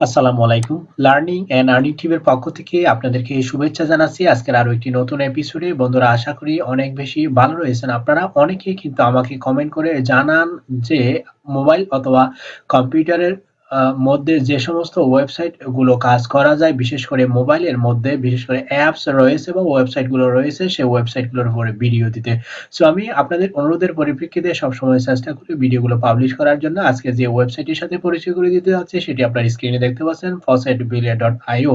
আসসালামু আলাইকুম। Learning and earning টিমের পক্ষ থেকে আপনাদেরকে শুভেচ্ছা জানাচ্ছি। আজকের আরও একটি নতুন এপিসোডে। বন্ধুরা, আশা করি অনেক বেশি ভালো রয়েছেন আপনারা। অনেকেই কিন্তু আমাকে কমেন্ট করে জানান যে মোবাইল অথবা কম্পিউটারের মধ্যে যে সমস্ত ওয়েবসাইটগুলো কাজ করা যায়, বিশেষ করে মোবাইলের মধ্যে বিশেষ করে অ্যাপস রয়েছে বা ওয়েবসাইটগুলো রয়েছে, সেই ওয়েবসাইটগুলোর উপরে ভিডিও দিতে। সো আমি আপনাদের অনুরোধের পরিপ্রেক্ষিতে সবসময় চেষ্টা করি ভিডিওগুলো পাবলিশ করার জন্য। আজকে যে ওয়েবসাইটের সাথে পরিচয় করে দিতে যাচ্ছি সেটি আপনার স্ক্রিনে দেখতে পাচ্ছেন faucetbilia.io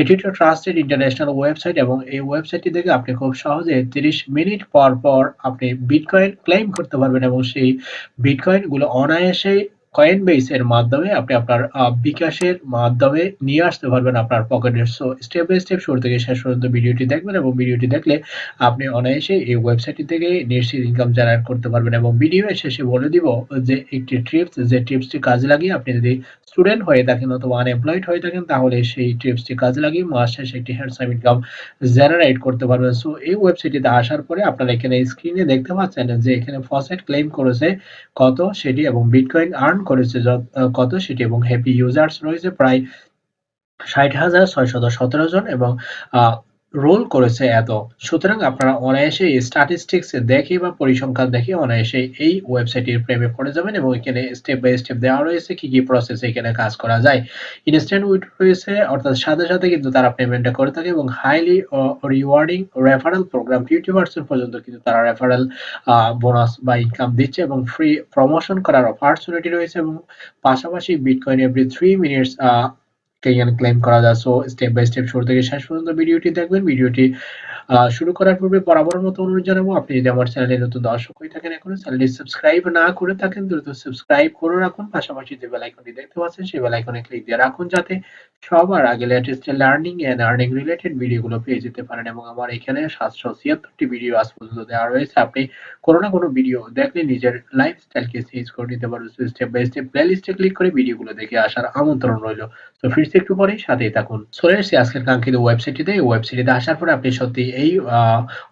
এটি একটা ট্রাস্টেড ইন্টারন্যাশনাল ওয়েবসাইট এবং এই ওয়েবসাইটটি থেকে আপনি খুব সহজে ৩০ মিনিট পর, পর আপনি বিটকয়েন ক্লেইম করতে পারবেন এবং সেই বিটকয়েনগুলো অনায়াসেই Coinbase এর মাধ্যমে আপনি আপনার বিকাশের মাধ্যমে নিয়ে আসতে পারবেন আপনার পকেটে। সো স্টেপ বাই স্টেপ শুরু থেকে শেষ পর্যন্ত ভিডিওটি দেখবেন এবং ভিডিওটি দেখলে আপনি অনায়াসে এই ওয়েবসাইটটি থেকে নিশ্চিত ইনকাম জেনারেট করতে পারবেন এবং ভিডিওর শেষে বলে দিব যে, একটি ট্রিপস যে টিপসটি কাজে লাগিয়ে আপনি যদি স্টুডেন্ট হয়ে থাকেন অথবা আনএমপ্লয়েড হয়ে থাকেন তাহলে সেই টিপসটি কাজে লাগিয়ে মাস শেষে একটি হ্যান্ডসাম ইনকাম জেনারেট করতে পারবেন। সো এই ওয়েবসাইটটিতে আসার পরে আপনারা এখানে স্ক্রিনে দেখতে পাচ্ছেন যে এখানে ফসেট ক্লেম করেছে কত সেটি এবং বিটকয়েন আর্ন করেছে কত সেটি এবং হ্যাপি ইউজার্স রয়েছে প্রায় ৬০,৬১৭ জন এবং রোল করেছে এত। সুতরাং আপনারা অনায়াসে স্ট্যাটিস্টিক্স দেখে বা পরিসংখ্যান দেখে অনায়াসে এই ওয়েবসাইটের প্রেমে পড়ে যাবেন এবং এখানে স্টেপ বাই স্টেপ দেওয়া রয়েছে কি, কি প্রসেসে এখানে কাজ করা যায়। ইনস্ট্যান্ট উইথড্র রয়েছে অর্থাৎ সাথে, সাথে কিন্তু তারা পেমেন্টটা করে থাকে এবং হাইলি রিওয়ার্ডিং রেফারেল প্রোগ্রাম 50% পর্যন্ত কিন্তু তারা রেফারেল বোনাস বা ইনকাম দিচ্ছে এবং ফ্রি প্রমোশন করার অপরচুনিটি রয়েছে এবং পাশাপাশি বিটকয়েন এভরি থ্রি মিনিটস এখানে ক্লেম করা যায়। সো স্টেপ বাই স্টেপ শুরু থেকে শেষ পর্যন্ত ভিডিওটি দেখবেন। ভিডিওটি শুরু করার পূর্বে বরাবরের মতো অনুরোধ জানাব, আপনি যদি আমার চ্যানেলে নতুন দর্শক হয়ে থাকেন এখনও, চ্যানেলটি সাবস্ক্রাইব না করে থাকেন, দ্রুত সাবস্ক্রাইব করে রাখুন। পাশাপাশি যে বেল আইকনটি দেখতে পাচ্ছেন, সেই বেল আইকনে ক্লিক দিয়ে রাখুন, যাতে সবার আগে latest learning and earning related ভিডিওগুলো পেয়ে যেতে পারেন এবং আমার এখানে ৭৭৬ টি ভিডিও আজ পর্যন্ত দেওয়া রয়েছে। আপনি কোনো না কোনো ভিডিও দেখলে নিজের লাইফস্টাইলকে চেঞ্জ করে নিতে পারবেন। স্টেপ বাই স্টেপ প্লেলিস্টে ক্লিক করে ভিডিওগুলো দেখে আসার আমন্ত্রণ রইল। তো ফিরছি একটু পরেই সাথেই থাকুন। চলে এসেছি আজকের কাঙ্ক্ষিত ওয়েবসাইটটিতে। এই ওয়েবসাইটটিতে আসার পরে আপনি সত্যি এই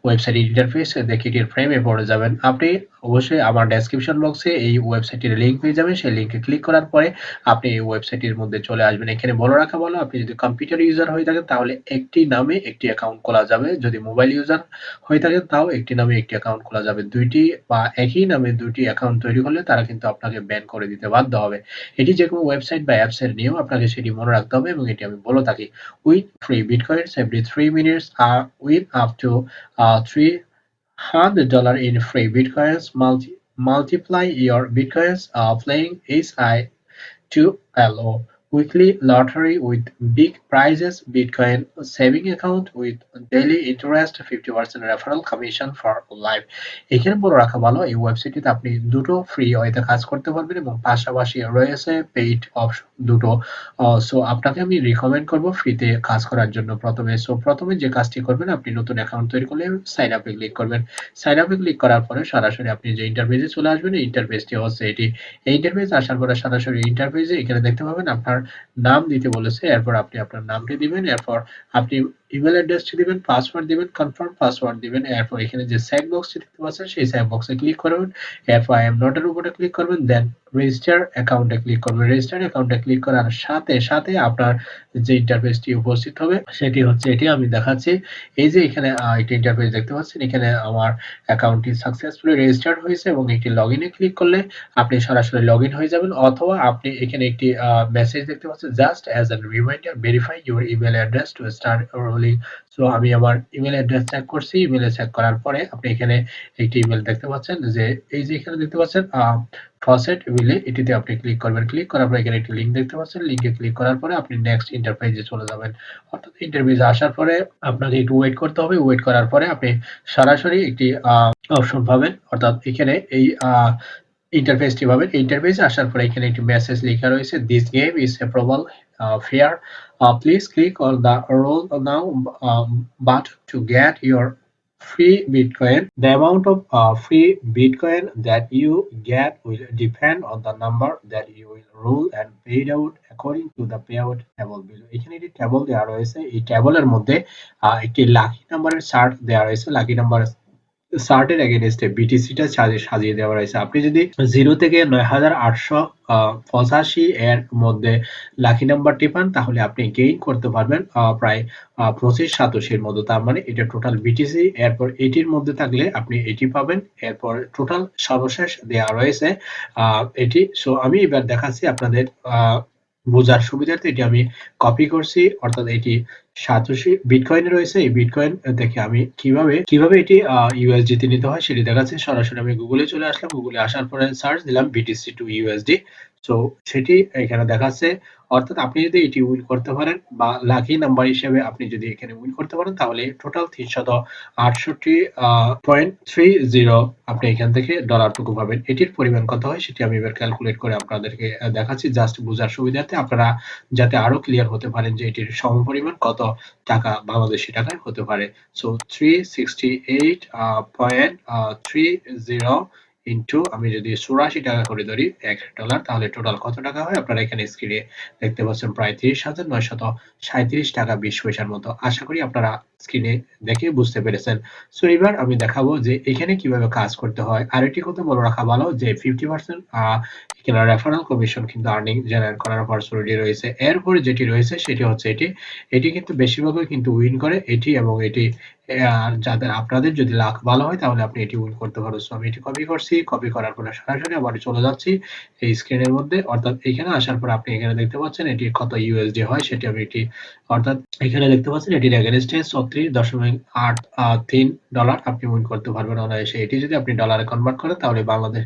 ওয়েবসাইট ইন্টারফেস দেখে এটির ফ্রেমে পড়ে যাবেন। আপনি অবশ্যই আমার ডেসক্রিপশন বক্সে এই ওয়েবসাইটের লিংক পেয়ে যাবেন। সেই লিংকে ক্লিক করার পরে আপনি এই ওয়েবসাইটের মধ্যে চলে আসবেন। এখানে বলে রাখা ভালো আপনি যদি কম্পিউটার ইউজার হয়ে থাকেন, তাহলে একটি নামে একটি অ্যাকাউন্ট খোলা যাবে। যদি মোবাইল ইউজার হয়ে থাকেন, তাও একটি নামে একটি অ্যাকাউন্ট খোলা যাবে। দুইটি বা একই নামে ২ টি অ্যাকাউন্ট তৈরি হলে তারা কিন্তু আপনাকে ব্যান করে দিতে বাধ্য হবে। এটি যেকোনো ওয়েবসাইট বা অ্যাপস এর নিয়ম, আপনাকে সেটি মনে রাখতে হবে এবং এটি আমি বলে থাকি। With free Bitcoins every 3 minutes R with up to a $300 in free bitcoins multi multiply your bitcoins uh, playing is i to LO weekly lottery with big prizes, bitcoin saving account with daily interest 50% referral commission for life. এখানে বলে রাখা ভালো, এই ওয়েবসাইটটিতে আপনি দুটো free ওয়েতে কাজ করতে পারবেন এবং পাশাপাশি রয়েছে পেইড অপশন দুটো। সো আপনাকে আমি রিকমেন্ড করব ফ্রিতে কাজ করার জন্য প্রথমে। সো প্রথমে যে কাজটি করবেন, আপনি নতুন অ্যাকাউন্ট তৈরি করলে সাইন আপে ক্লিক করবেন। সাইন আপে ক্লিক করার পরে সরাসরি আপনি যে ইন্টারফেসে চলে আসবেন, এই ইন্টারফেসটি হচ্ছে এটি। এই ইন্টারফেস আসার পরে সরাসরি ইন্টারফেসে এখানে দেখতে পাবেন আপনার নাম দিতে বলেছে এরপর আপনি আপনার নামটি দিবেন এরপর আপনি ইমেল অ্যাড্রেসটি দিবেন পাসওয়ার্ড দিবেন কনফার্ম পাসওয়ার্ড দিবেন, এরপর এখানে যে চেক বক্সটি দেখতে পাচ্ছেন, সেই চেক বক্সে ক্লিক করবেন, এরপর আই এম নট এর উপরে ক্লিক করবেন দেন রেজিস্টার অ্যাকাউন্টে ক্লিক করবেন। রেজিস্টার অ্যাকাউন্টে ক্লিক করার সাথে সাথে আপনার যে ইন্টারফেসটি উপস্থিত হবে, সেটি হচ্ছে এটি আমি দেখাচ্ছি। এই যে এখানে একটি ইন্টারফেস দেখতে পাচ্ছেন, এখানে আমার অ্যাকাউন্টটি সাকসেসফুলি রেজিস্টার্ড হয়েছে এবং একটি লগ ইনে ক্লিক করলে আপনি সরাসরি লগ ইন হয়ে যাবেন, অথবা আপনি এখানে একটি মেসেজ দেখতে পাচ্ছেন just as a reminder verify your email address to start rolling so আমি আমার ইমেল অ্যাড্রেস চেক করছি। ইমেলে চেক করার পরে আপনি এখানে একটি ইমেল দেখতে পাচ্ছেন যে, এই যে এখানে দেখতে পাচ্ছেন ফসেট উইলে এটিতে আপনি ক্লিক করবেন। ক্লিক করার পরে এখানে একটি লিঙ্ক দেখতে পাচ্ছেন। লিঙ্কে ক্লিক করার পরে আপনি নেক্সট ইন্টারফেসে চলে যাবেন। অর্থাৎ ইন্টারফেসে আসার পরে আপনাকে একটু ওয়েট করতে হবে। ওয়েট করার পরে আপনি সরাসরি একটি অপশন পাবেন। অর্থাৎ এখানে এই ইন্টারফেসটি পাবেন। ইন্টারফেসে আসার পরে এখানে একটি মেসেজ লেখা রয়েছে this game is approval fair please click on the roll now but to get your free bitcoin the amount of uh, free bitcoin that you get will depend on the number that you will roll and paid out according to the payout table below এখানে একটি table দেওয়া রয়েছে এই টেবলের মধ্যে একটি lucky নাম্বারের chart দেওয়া রয়েছে লাকি নাম্বার সার্টের এগেনস্টে বিটিসিটা সাজিয়ে দেওয়া রয়েছে। আপনি যদি জিরো থেকে নয় হাজার আটশো পঁচাশি এর মধ্যে লাকি নাম্বারটি পান, তাহলে আপনি গেইন করতে পারবেন প্রায় পঁচিশ সাতাশির মধ্যে তার মানে এটা টোটাল বিটিসি এরপর এটির মধ্যে থাকলে আপনি এটি পাবেন। এরপর টোটাল সর্বশেষ দেওয়া রয়েছে এটি। সো আমি এবার দেখাচ্ছি আপনাদের বোঝার সুবিধার্থে এটি আমি কপি করছি, অর্থাৎ এটি সাতশি বিটকয়েন রয়েছে। এই বিটকয়েন দেখে আমি কীভাবে কীভাবে এটি ইউএসডি নিতে হয় সেটি দেখাচ্ছি। সরাসরি আমি গুগলে চলে আসলাম। গুগলে আসার পরে সার্চ দিলাম বিটিসি টু ইউএসডি তো সেটি এখানে দেখাচ্ছে। অর্থাৎ আপনি যদি এটি উইন করতে পারেন বা লাকি নাম্বার হিসেবে আপনি যদি এখানে উইন করতে পারেন, তাহলে টোটাল তিনশত আটষট্টি পয়েন্ট থ্রি জিরো আপনি এখান থেকে ডলারটুকু পাবেন। এটির পরিমাণ কত হয় সেটি আমি এবার ক্যালকুলেট করে আপনাদেরকে দেখাচ্ছি। জাস্ট বোঝার সুবিধার্থে আপনারা যাতে আরও ক্লিয়ার হতে পারেন যে এটির সম পরিমাণ কত টাকা বাংলাদেশি টাকায় হতে পারে। So three sixty eight point three zero into, আমি যদি চুরাশি টাকা করে ধরি, এক ডলার, তাহলে টোটাল কত টাকা হয়? আপনারা এখানে স্ক্রিনে দেখতে পাচ্ছেন প্রায় তিরিশ হাজার নয়শত সাঁত্রিশ টাকা বিশ পয়সার মতো। আশা করি আপনারা স্ক্রিনে দেখে বুঝতে পেরেছেন। সো এবার আমি দেখাবো যে এখানে কীভাবে কাজ করতে হয়। আর একটি কথা বলে রাখা ভালো যে ফিফটি পার্সেন্ট এখানে রেফারেল কমিশন কিন্তু আর্নিং জেনারেট করার অপরচুনিটি রয়েছে। এরপরে যেটি রয়েছে, সেটি হচ্ছে এটি। এটি কিন্তু বেশিরভাগই কিন্তু উইন করে। এটি এবং এটি আর যাদের আপনাদের যদি লাখ ভালো হয়, তাহলে আপনি এটি উইন করতে পারো। সো আমি এটি কপি করছি। কপি করার পরে সরাসরি আবার চলে যাচ্ছি এই স্ক্রিনের মধ্যে। অর্থাৎ এখানে আসার পর আপনি এখানে দেখতে পাচ্ছেন এটি কত ইউএসডি হয়, সেটি আমি এটি অর্থাৎ এখানে দেখতে পাচ্ছেন এটির এগেনস্টে ছত্রিশ দশমিক আট তিন ডলার আপনি উইন করতে পারবেন। অনায়াসে এটি যদি আপনি ডলারে কনভার্ট করেন, তাহলে বাংলাদেশ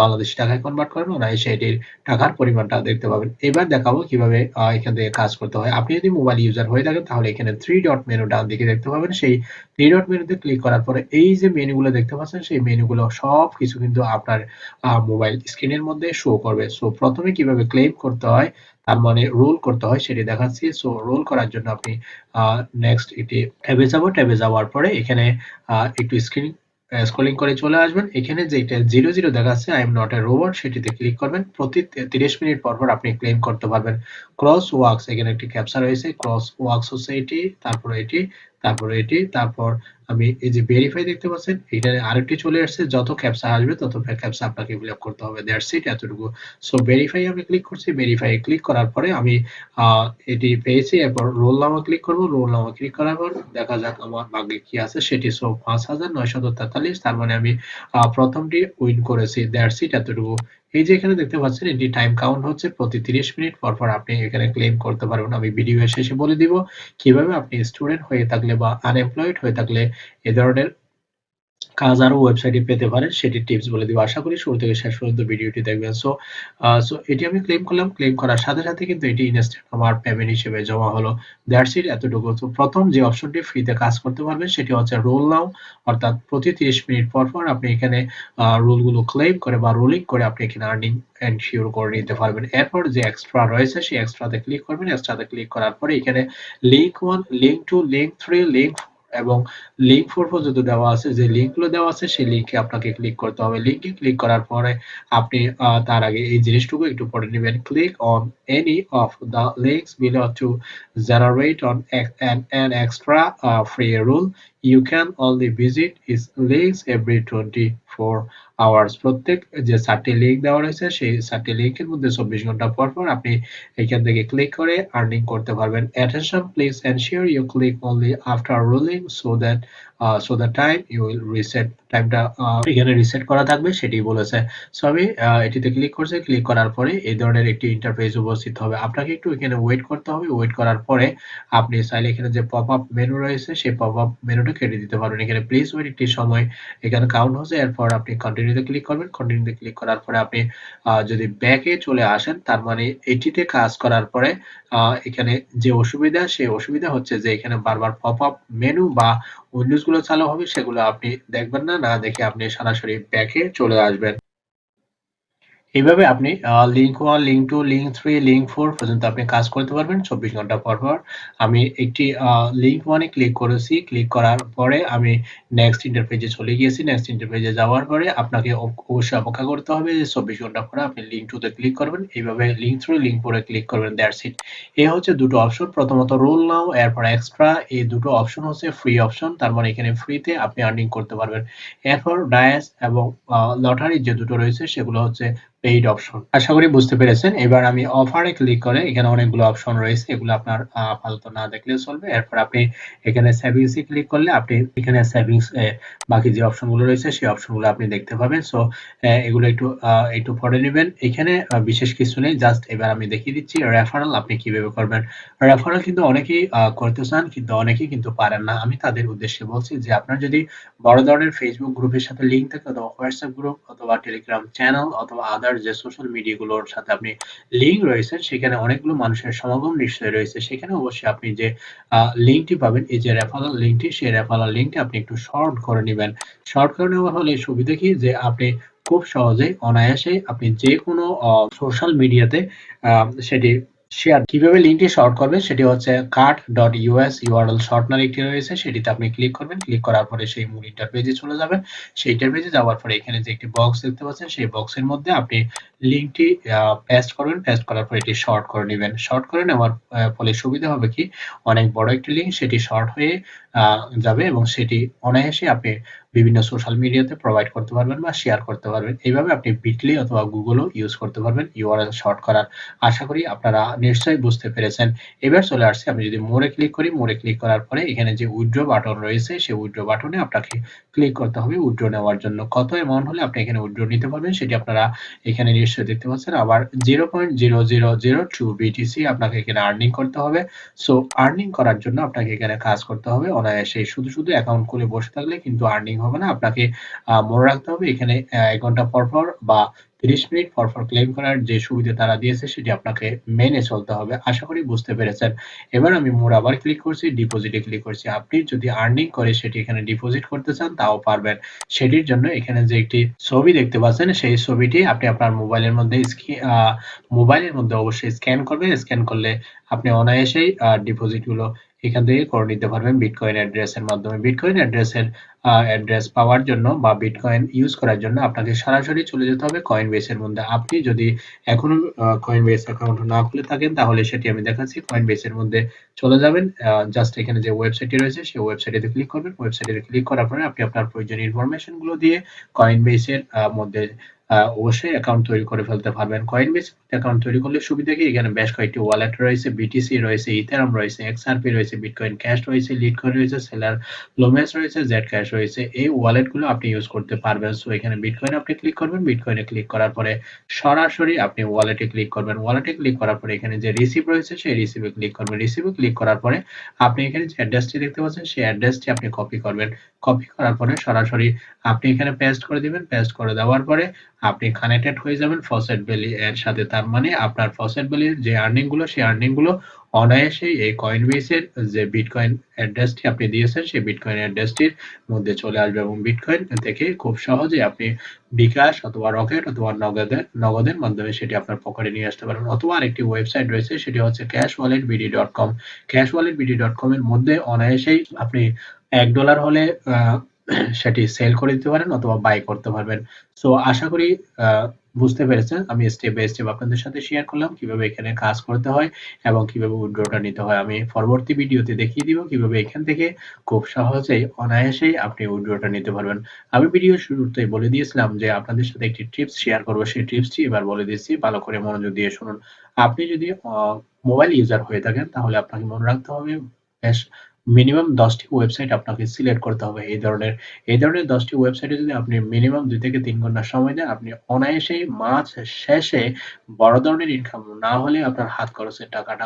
বাংলাদেশি টাকায় কনভার্ট করেন অনায়াসে এটির টাকার পরিমাণটা দেখতে পাবেন। এবার দেখাবো কীভাবে এখান থেকে কাজ করতে হয়। আপনি যদি মোবাইল ইউজার হয়ে থাকেন, তাহলে এখানে থ্রি ডট মেনু ডান দিকে দেখতে পাবেন। সেই থ্রি ডট মেনুতে ক্লিক করার পরে এই যে মেনুগুলো দেখতে পাচ্ছেন, সেই মেনুগুলো সব কিছু কিন্তু আপনার মোবাইল স্ক্রিনের মধ্যে শো করবে। সো প্রথমে কীভাবে ক্লেম করতে হয়, তার মানে রোল করতে হয়, সেটি দেখাচ্ছি। সো রোল করার জন্য আপনি নেক্সট এটি ট্যাবে যাব। ট্যাবে যাওয়ার পরে এখানে একটু স্ক্রিন স্ক্রলিং করে চলে আসবেন। এখানে যেটা জিরো জিরো দেখা দেখাচ্ছে I am not a robot সেটিতে ক্লিক করবেন। প্রতি তিরিশ মিনিট পর পর আপনি ক্লেম করতে পারবেন। ক্রস ওয়ার্কস এখানে একটি ক্যাপচার রয়েছে। ক্রস ওয়ার্কস হচ্ছে এটি, তারপর এটি তারপর এটি, তারপর আমি এই যে ভেরিফাই দেখতে পাচ্ছেন এখানে আরেকটি চলে আসছে, যত ক্যাপচা আসবে তত ক্যাপচা আপনাকে ফিল আপ করতে হবে। দ্যাটস ইট এতটুকু। সো ভেরিফাই আমি ক্লিক করছি ভেরিফাই ক্লিক করার পরে আমি এটি পেয়েছি, এরপর রোল নামা ক্লিক করব রোল নামা ক্লিক করার পর দেখা যাক আমার ভাগ্যে কি আছে, সেটি সো পাঁচ হাজার নয়শত তেতাল্লিশ, তার মানে আমি প্রথমটি উইন করেছি। দ্যাটস ইট এতটুকু। এই যে এখানে দেখতে পাচ্ছেন, এটি টাইম কাউন্ট হচ্ছে প্রতি 30 মিনিট। পর পর আপনি এখানে ক্লেম করতে পারবেন। আমি ভিডিও শেষে বলে দিব কীভাবে আপনি স্টুডেন্ট হয়ে থাকলে বা আনএমপ্লয়েড হয়ে থাকলে এ ধরনের কাজ আরও ওয়েবসাইটে পেতে পারেন সেটি টিপস বলে দিব। আশা করি শুরু থেকে শেষ পর্যন্ত ভিডিওটি দেখবেন। সো সো এটি আমি ক্লেম করলাম। ক্লেম করার সাথে সাথে কিন্তু এটি ইনস্ট্যান্ট আমার পেমেন্ট হিসেবে জমা হলো। দ্যাটস ইট এতটুকু। তো প্রথম যে অপশনটি ফ্রিতে কাজ করতে পারবেন, সেটি হচ্ছে রোল নাও অর্থাৎ প্রতি 30 মিনিট পর পর আপনি এখানে রোলগুলো ক্লেম করে বা রোলিং করে আপনি এখানে আর্নিং এনশিওর করে নিতে পারবেন। এরপর যে এক্সট্রা রয়েছে, সেই এক্সট্রাতে ক্লিক করবেন। এক্সট্রাতে ক্লিক করার পরে এখানে link one link two link three link এবং লিঙ্ক ফোর পর্যন্ত দেওয়া আছে যে লিঙ্কগুলো দেওয়া আছে সেই লিঙ্কে আপনাকে ক্লিক করতে হবে। লিঙ্কে ক্লিক করার পরে আপনি তার আগে এই জিনিসটুকু একটু পড়ে নেবেন। Click on any of the links below to generate on an uh, free rule. You can only visit his links every 24 hours প্রত্যেক যে চারটি লিঙ্ক দেওয়া রয়েছে, সেই চারটি লিঙ্কের মধ্যে চব্বিশ ঘণ্টা পর পর আপনি এখান থেকে ক্লিক করে আর্নিং করতে পারবেন। Attention please ensure you click only after rolling so that so the time you will reset টাইমটা এখানে রিসেট করা থাকবে সেটি বলেছে। সো আমি এটিতে ক্লিক করছি ক্লিক করার পরে এই ধরনের একটি ইন্টারফেস উপস্থিত হবে। আপনাকে একটু এখানে ওয়েট করতে হবে। ওয়েট করার পরে আপনি চাইলে এখানে যে পপ আপ মেনু রয়েছে, সেই পপ আপ মেনুটা কেটে দিতে পারবেন। এখানে প্লিজ ওয়েট একটি সময়। এখানে কাউন্ট হচ্ছে, এরপর আপনি কন্টিনিউতে ক্লিক করবেন। কন্টিনিউতে ক্লিক করার পরে আপনি যদি ব্যাকে চলে আসেন, তার মানে এটিতে কাজ করার পরে এখানে যে অসুবিধা, সেই অসুবিধা হচ্ছে যে এখানে বারবার পপ আপ মেনু বা উইন্ডোজগুলো চালু হবে, সেগুলো আপনি দেখবেন না না দেখে আপনি সরাসরি ব্যাকে চলে আসবেন। এইভাবে আপনি link one link two link three link four পর্যন্ত আপনি কাজ করতে পারবেন চব্বিশ ঘণ্টা পর পর। আমি একটি লিঙ্ক ওয়ানে ক্লিক করেছি। ক্লিক করার পরে আমি নেক্সট ইন্টারপেজে চলে গিয়েছি। নেক্সট ইন্টারপেজে যাওয়ার পরে আপনাকে অবশ্যই অপেক্ষা করতে হবে যে চব্বিশ ঘণ্টা পরে আপনি লিঙ্ক টুতে ক্লিক করবেন। এইভাবে লিঙ্ক থ্রু লিঙ্ক ফোরে ক্লিক করবেন দ্যাটস ইট এ হচ্ছে দুটো অপশন প্রথমত রোল নাও, এরপর এক্সট্রা এই দুটো অপশন হচ্ছে ফ্রি অপশন তার মানে এখানে ফ্রিতে আপনি আর্নিং করতে পারবেন। এরপর ডায়াস এবং লটারি যে দুটো রয়েছে সেগুলো হচ্ছে পেইড অপশন আশা করি বুঝতে পেরেছেন। এবার আমি অফারে ক্লিক করে এখানে অনেকগুলো অপশন রয়েছে, এগুলো আপনার আপাতত না দেখলে চলবে। এরপর আপনি এখানে সেভিংস এ ক্লিক করলে আপনি এখানে সেভিংস বাকি যে অপশনগুলো রয়েছে, সেই অপশনগুলো আপনি দেখতে পাবেন। সো এগুলো একটু একটু পড়ে নেবেন। এখানে বিশেষ কিছু নেই জাস্ট এবার আমি দেখিয়ে দিচ্ছি রেফারেল আপনি কীভাবে করবেন। রেফারেল কিন্তু অনেকেই করতে চান, কিন্তু অনেকেই কিন্তু পারেন না। আমি তাদের উদ্দেশ্যে বলছি যে, আপনার যদি বড় ধরনের ফেসবুক গ্রুপের সাথে লিঙ্ক থাকে, অথবা হোয়াটসঅ্যাপ গ্রুপ অথবা টেলিগ্রাম চ্যানেল অথবা আদার আদার যে সোশ্যাল মিডিয়াগুলোর সাথে আপনি লিঙ্ক রয়েছে সেখানে অনেকগুলো মানুষের সমাগম নিশ্চয়ই রয়েছে। সেখানে অবশ্যই আপনি যে লিঙ্কটি পাবেন, এই যে রেফারাল লিঙ্কটি সেই রেফারাল লিঙ্কটি আপনি একটু শর্ট করে নেবেন। শর্ট করে নেওয়া হলে সুবিধা কি? যে আপনি খুব সহজে অনায়াসে আপনি যে কোনো সোশ্যাল মিডিয়াতে সেটি শেয়ার কীভাবে লিঙ্কটি শর্ট করবেন সেটি হচ্ছে cut dot US URL shortener একটি রয়েছে, সেটিতে আপনি ক্লিক করবেন ক্লিক করার পরে সেই মূল ইন্টারপেজে চলে যাবেন। সেই ইন্টারপেজে যাওয়ার পরে এখানে যে একটি বক্স দেখতে পাচ্ছেন, সেই বক্সের মধ্যে আপনি লিঙ্কটি পেস্ট করবেন পেস্ট করার পরে এটি শর্ট করে নেবেন। শর্ট করে নেওয়ার ফলে সুবিধা হবে কি? অনেক বড় একটি লিঙ্ক সেটি শর্ট হয়ে যাবে এবং সেটি অনায়াসে আপনি বিভিন্ন সোশ্যাল মিডিয়াতে প্রোভাইড করতে পারবেন বা শেয়ার করতে পারবেন। এইভাবে আপনি বিটলি অথবা গুগলও ইউজ করতে পারবেন ইউআরএল শর্ট করার। আশা করি আপনারা নিশ্চয়ই বুঝতে পেরেছেন। এবার চলে আসছে, আমি যদি মোড়ে ক্লিক করি মোড়ে ক্লিক করার পরে এখানে যে উইথড্র বাটন রয়েছে, সেই উইথড্র বাটনে আপনাকে ক্লিক করতে হবে উইথড্র নেওয়ার জন্য। কত অ্যামাউন্ট হলে আপনি এখানে উইড্রো নিতে পারবেন সেটি আপনারা এখানে নিশ্চয়ই দেখতে পাচ্ছেন। আবার zero point zero zero zero two BTC আপনাকে এখানে আর্নিং করতে হবে। সো আর্নিং করার জন্য আপনাকে এখানে কাজ করতে হবে। অনায়াসে শুধু শুধু অ্যাকাউন্ট খুলে বসে থাকলে কিন্তু আর্নিং হবে। না। আপনাকে মনে রাখতে হবে, এখানে এক ঘণ্টা পর পর বা তিরিশ মিনিট পর পর ক্লেম করার যে সুবিধা তারা দিয়েছে, সেটি আপনাকে মেনে চলতে হবে। আশা করি বুঝতে পেরেছেন। এবার আমি মোর আবার ক্লিক করছি ডিপোজিটে ক্লিক করছি। আপনি যদি আর্নিং করে সেটি এখানে ডিপোজিট করতে চান, তাও পারবেন। সেটির জন্য এখানে যে একটি ছবি দেখতে পাচ্ছেন, সেই ছবিটি আপনি আপনার মোবাইলের মধ্যে মোবাইলের মধ্যে অবশ্যই স্ক্যান করবেন। স্ক্যান করলে আপনি অনায়াসেই ডিপোজিটগুলো এখান থেকে করে নিতে পারবেন বিটকয়েন অ্যাড্রেসের মাধ্যমে। বিটকয়েন অ্যাড্রেসের অ্যাড্রেস পাওয়ার জন্য বা বিটকয়েন ইউজ করার জন্য আপনাকে সরাসরি চলে যেতে হবে কয়েন বেসের মধ্যে। আপনি যদি এখনও কয়েন বেস অ্যাকাউন্ট না খুলে থাকেন, তাহলে সেটি আমি দেখাচ্ছি। কয়েন বেসের মধ্যে চলে যাবেন। জাস্ট এখানে যে ওয়েবসাইটটি রয়েছে, সেই ওয়েবসাইটে ক্লিক করবেন। ওয়েবসাইটে ক্লিক করার পরে আপনি আপনার প্রয়োজনীয় ইনফরমেশনগুলো দিয়ে কয়েন বেসের মধ্যে অবশ্যই অ্যাকাউন্ট তৈরি করে ফেলতে পারবেন। কয়েনবেস অ্যাকাউন্ট তৈরি করলে সুবিধা কি? এখানে বেশ কয়েকটি ওয়ালেট রয়েছে বিটিসি রয়েছে ইথেরাম রয়েছে এক্সআরপি রয়েছে বিটকয়েন ক্যাশ রয়েছে লিটকয়েন রয়েছে সেলার লোমেস রয়েছে জেড ক্যাশ রয়েছে। এই ওয়ালেটগুলো আপনি ইউজ করতে পারবেন। সো এখানে বিটকয়েন আপনি ক্লিক করবেন। বিটকয়েনে ক্লিক করার পরে সরাসরি আপনি ওয়ালেটে ক্লিক করবেন। ওয়ালেটে ক্লিক করার পরে এখানে যে রিসিভ রয়েছে, সেই রিসিভে ক্লিক করবেন। রিসিভে ক্লিক করার পরে আপনি এখানে যে অ্যাড্রেসটি দেখতে পাচ্ছেন, সেই অ্যাড্রেসটি আপনি কপি করবেন। কপি করার পরে সরাসরি আপনি এখানে পেস্ট করে দিবেন। পেস্ট করে দেওয়ার পরে আপনি কানেক্টেড হয়ে যাবেন ফসেট ভ্যালি এর সাথে। তার মানে আপনার ফসেট ভ্যালির যে আর্নিংগুলো, সেই আর্নিংগুলো অনায়াসেই এই কয়েন বেসের যে বিটকয়েন অ্যাড্রেসটি আপনি দিয়েছেন, সেই বিটকয়েন অ্যাড্রেসটির মধ্যে চলে আসবে এবং বিটকয়েন থেকে খুব সহজে আপনি বিকাশ অথবা রকেট অথবা নগদের নগদের মাধ্যমে সেটি আপনার পকেটে নিয়ে আসতে পারবেন অথবা আরেকটি ওয়েবসাইট রয়েছে, সেটি হচ্ছে cash wallet BD dot com cash wallet BD dot com এর মধ্যে অনায়াসেই আপনি এক ডলার হলে সেটি সেল করে দিতে পারেন অথবা বাই করতে পারবেন। সো আশা করি বুঝতে পেরেছেন। আমি স্টেপ বাই স্টেপ আপনাদের সাথে শেয়ার করলাম, কীভাবে এখানে কাজ করতে হয় এবং কীভাবে উইথড্রটা নিতে হয়। আমি পরবর্তী ভিডিওতে দেখিয়ে দিব কীভাবে এখান থেকে খুব সহজেই, অনায়াসেই আপনি উইথড্রটা নিতে পারবেন। আমি ভিডিও শুরুতেই বলে দিয়েছিলাম যে, আপনাদের সাথে একটি টিপস শেয়ার করব। সেই টিপসটি এবার বলে দিচ্ছি। ভালো করে মনোযোগ দিয়ে শুনুন। আপনি যদি মোবাইল ইউজার হয়ে থাকেন, তাহলে আপনাকে মনে রাখতে হবে, বেশ মিনিমাম দশটি ওয়েবসাইট আপনাকে সিলেক্ট করতে হবে এই ধরনের। এই ধরনের দশটি ওয়েবসাইটে যদি আপনি মিনিমাম দুই থেকে তিন ঘণ্টা সময় দেন, আপনি অনায়াসেই মাস শেষে বড় ধরনের ইনকাম না হলে আপনার হাত খরচের টাকাটা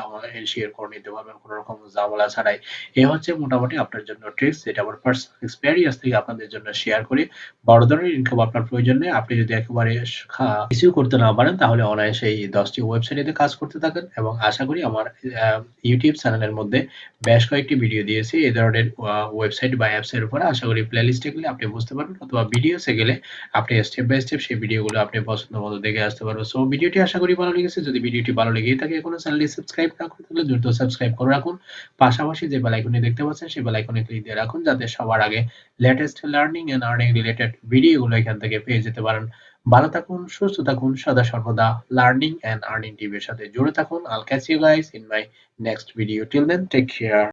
শেয়ার করে নিতে পারবেন কোনো রকম ঝামেলা ছাড়াই। এ হচ্ছে মোটামুটি আপনার জন্য ট্রিক্স যেটা আমার পার্সোনাল এক্সপেরিয়েন্স থেকে আপনাদের জন্য শেয়ার করি। বড় ধরনের ইনকাম আপনার প্রয়োজন নেই, আপনি যদি একেবারে কিছু করতে না পারেন, তাহলে অনায়াসে এই দশটি ওয়েবসাইটে কাজ করতে থাকেন। এবং আশা করি আমার ইউটিউব চ্যানেলের মধ্যে বেশ কয়েকটি ভিডিও দিয়েছি, এই ধরনের ওয়েবসাইট বা অ্যাপস এর উপরে আশা করি প্লেলিস্টে গেলে আপনি বুঝতে পারবেন অথবা ভিডিওসে গেলে আপনি স্টেপ বাই স্টেপ সেই ভিডিওগুলো আপনি পছন্দ মতো দেখে আসতে পারবেন। সো ভিডিওটি আশা করি ভালো লেগেছে। যদি ভিডিওটি ভালো লেগেই থাকে, এখনও চ্যানেলটি সাবস্ক্রাইব না করে থাকলে দ্রুত সাবস্ক্রাইব করে রাখুন। পাশাপাশি যে বেল আইকনটি দেখতে পাচ্ছেন, সেই বেল আইকনে ক্লিক দিয়ে রাখুন যাতে সবার আগে latest learning and earning related ভিডিওগুলো এখান থেকে পেয়ে যেতে পারেন। ভালো থাকুন, সুস্থ থাকুন, সদা সর্বদা লার্নিং এন্ড আর্নিং টিভির সাথে জুড়ে থাকুন। I'll catch you guys in my next video till then take care